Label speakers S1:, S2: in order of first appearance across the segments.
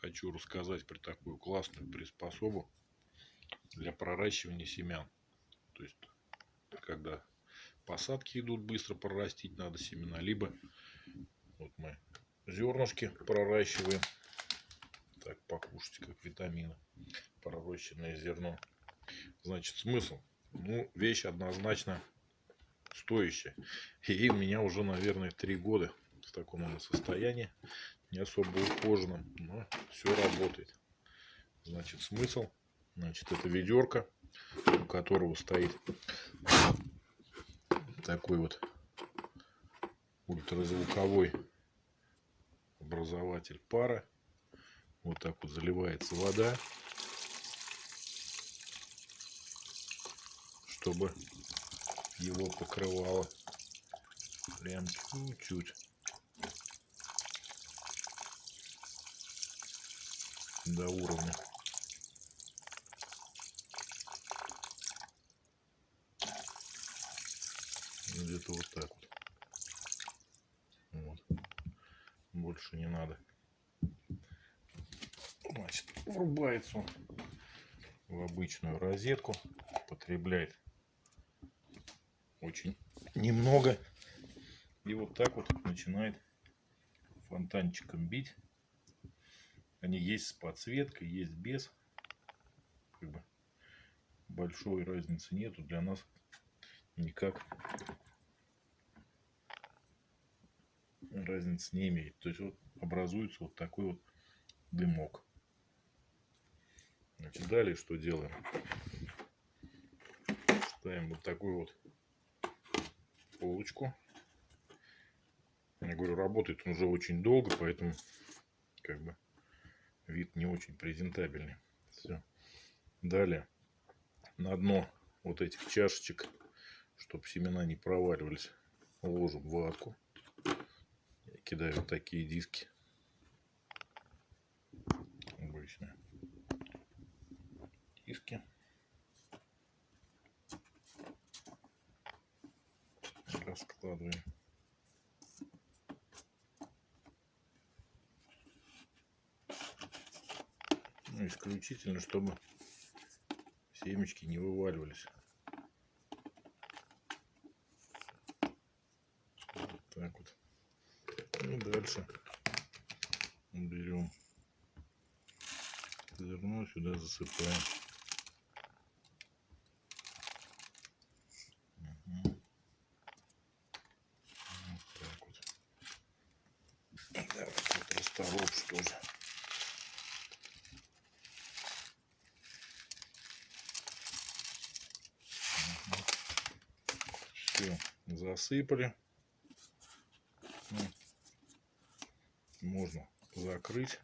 S1: хочу рассказать про такую классную приспособу для проращивания семян. То есть, когда посадки идут быстро прорастить надо семена, либо вот мы зернышки проращиваем, так покушать как витамины, пророщенное зерно. Значит, смысл? Ну, вещь однозначно стоящая. И у меня уже, наверное, три года в таком состоянии не особо ухоженном, но все работает. Значит, смысл, значит, это ведерко, у которого стоит такой вот ультразвуковой образователь пара. Вот так вот заливается вода, чтобы его покрывало прям чуть-чуть. До уровня. Где-то вот так вот. вот. Больше не надо. Значит, врубается он в обычную розетку. Потребляет очень немного. И вот так вот начинает фонтанчиком бить. Они есть с подсветкой, есть без. Как бы большой разницы нету для нас никак разницы не имеет. То есть вот образуется вот такой вот дымок. Значит, далее что делаем? Ставим вот такую вот полочку. Я говорю, работает он уже очень долго, поэтому как бы вид не очень презентабельный. Все. Далее на дно вот этих чашечек, чтобы семена не проваливались, ложим ватку. Я кидаю вот такие диски. Обычные диски. Раскладываем. Ну, исключительно, чтобы семечки не вываливались. Вот так вот. И дальше берем зерно, сюда засыпаем. Угу. Вот так вот. Да, вот расторопш тоже. Все, засыпали. Ну, можно закрыть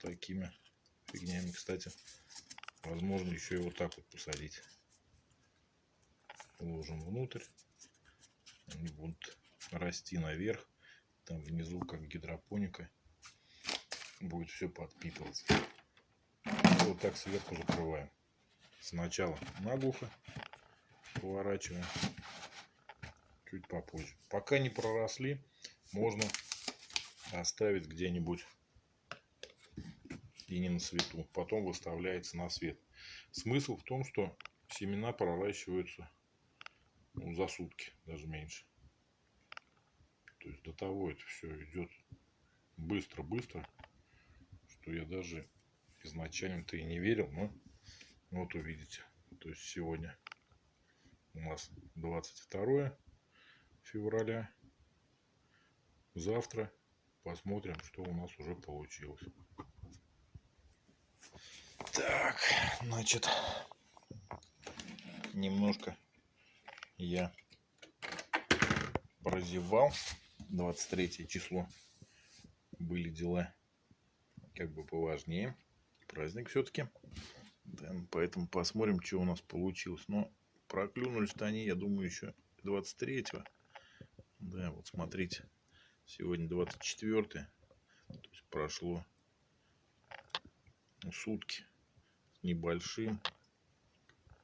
S1: такими фигнями. Кстати, возможно еще и вот так вот посадить. Ложим внутрь. Они будут расти наверх. Там внизу, как гидропоника, будет все подпитываться. Вот так сверху закрываем. Сначала наглухо поворачиваем чуть попозже. Пока не проросли, можно оставить где-нибудь и не на свету. Потом выставляется на свет. Смысл в том, что семена проращиваются ну, за сутки, даже меньше. То есть до того это все идет быстро-быстро, что я даже изначально-то и не верил, но вот увидите. То есть сегодня у нас 22 февраля. Завтра посмотрим, что у нас уже получилось. Так, значит, немножко я прозевал. 23 число были дела как бы поважнее. Праздник все-таки. Поэтому посмотрим, что у нас получилось. Но проклюнулись-то они, я думаю, еще 23-го. Да, вот смотрите, сегодня 24 -е. То есть прошло сутки с небольшим.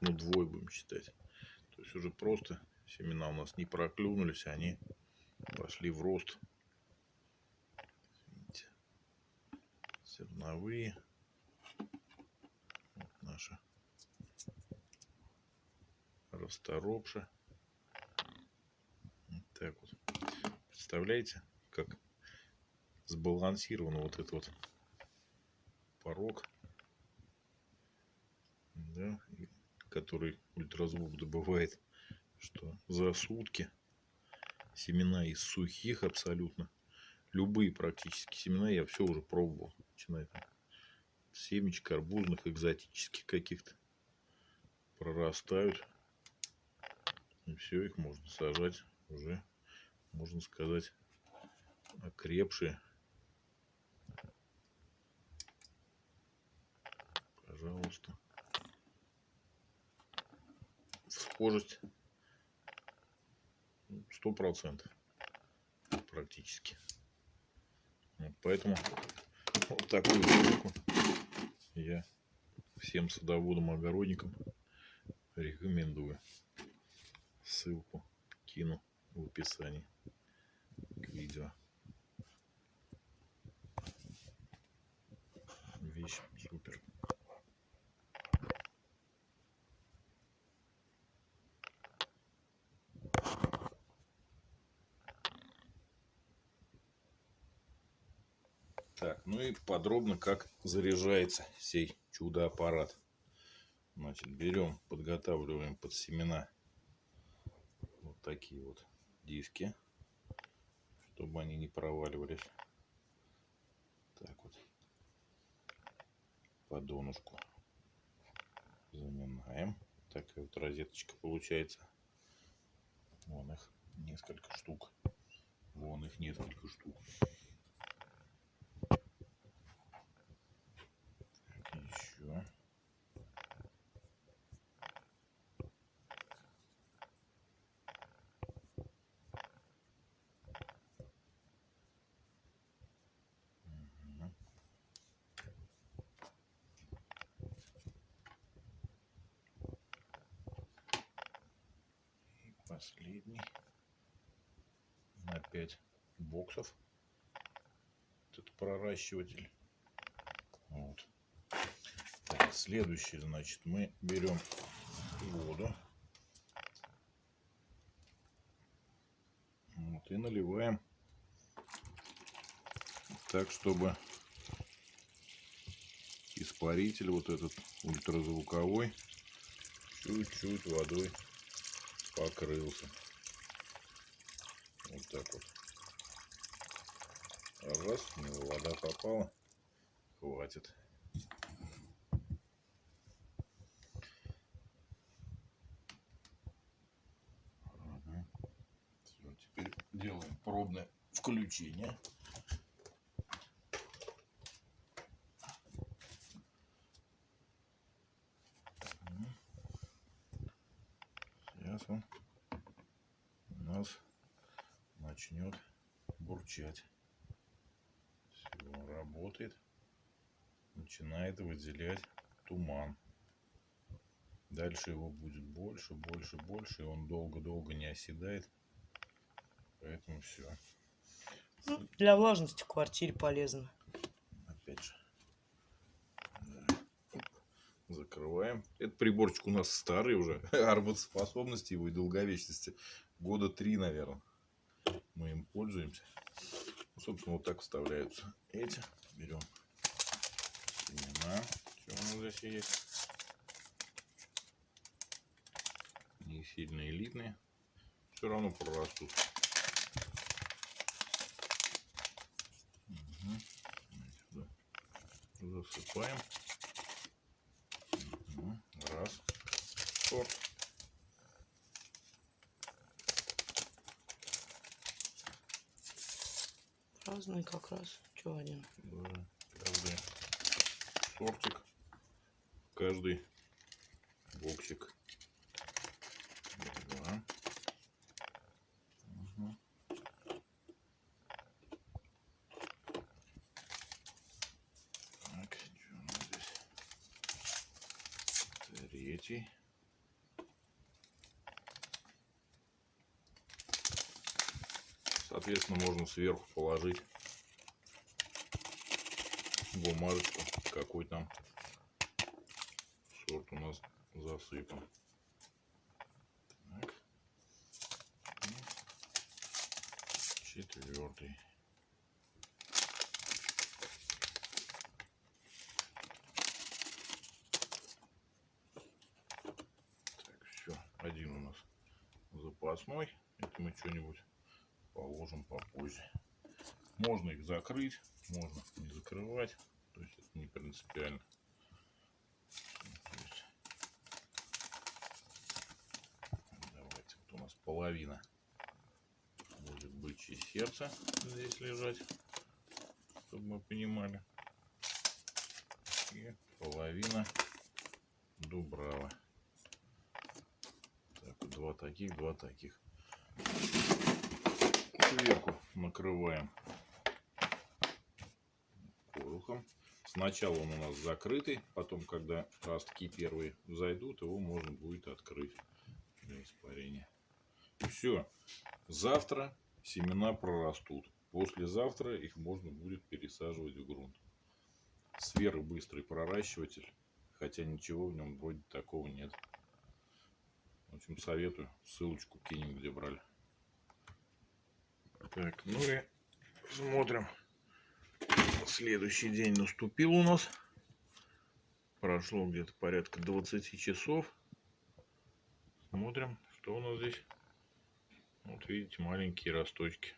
S1: Ну, двое будем считать. То есть уже просто семена у нас не проклюнулись, они пошли в рост. Видите? зерновые. Вот наша расторопша. Вот так вот. Представляете, как сбалансирован вот этот вот порог, да, который ультразвук добывает, что за сутки семена из сухих абсолютно, любые практически семена я все уже пробовал, начиная там семечек арбузных, экзотических каких-то прорастают. И все, их можно сажать уже, можно сказать, окрепшие. Пожалуйста. Схожесть сто процентов практически. Вот поэтому вот такую штуку я всем садоводам, огородникам рекомендую. Ссылку кину в описании к видео. Вещь супер. Так, ну и подробно, как заряжается сей чудо-аппарат. Значит, берем, подготавливаем под семена такие вот диски, чтобы они не проваливались. Так вот, по донышку заминаем. Такая вот розеточка получается. Вон их несколько штук. Вон их несколько штук. еще. И последний. На 5 боксов. Этот проращиватель. Вот. Так следующий значит мы берем воду. Вот, и наливаем так чтобы испаритель вот этот ультразвуковой чуть-чуть водой покрылся. Вот так вот. Раз в него вода попала. Хватит. Всё, теперь делаем пробное включение сейчас он у нас начнет бурчать. Все работает. Начинает выделять туман. Дальше его будет больше больше больше и он долго-долго не оседает. Поэтому все
S2: Ну, для влажности квартире полезно.
S1: Закрываем этот приборчик у нас старый уже. Работоспособности его и долговечности. Года три наверное мы им пользуемся. Ну, собственно вот так вставляются эти. Берем семена. Что у нас здесь есть? Не сильно элитные. Все равно прорастут. Сюда засыпаем Мгм. раз сорт
S2: Разные как раз. Че один?
S1: Да, каждый сортик, каждый боксик. Два. Мгм. Так, что у нас здесь? Третий. Соответственно, можно сверху положить бумажечку, какой там сорт у нас засыпан. Так. Четвертый. Так, все. Один у нас запасной. Это мы что-нибудь положим попозже. Можно их закрыть, можно не закрывать. То есть это не принципиально. Давайте, вот у нас половина будет бычье сердце здесь лежать, чтобы мы понимали. И половина дубрава. Так, два таких, два таких. Сверху накрываем корухом. Сначала он у нас закрытый, потом, когда ростки первые зайдут, его можно будет открыть для испарения. Все. Завтра семена прорастут. Послезавтра их можно будет пересаживать в грунт. Сферы быстрый проращиватель, хотя ничего в нем вроде такого нет. В общем, советую. Ссылочку кинем, где брали. Так, ну и смотрим. Следующий день наступил у нас. Прошло где-то порядка 20 часов. Смотрим, что у нас здесь. Вот видите, маленькие росточки.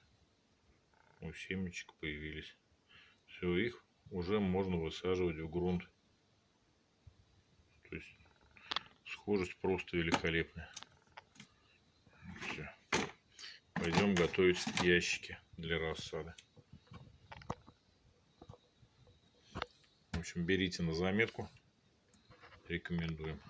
S1: У семечек появились. Все, их уже можно высаживать в грунт. То есть схожесть просто великолепная. Все. Пойдем готовить ящики для рассады. В общем, берите на заметку. Рекомендуем.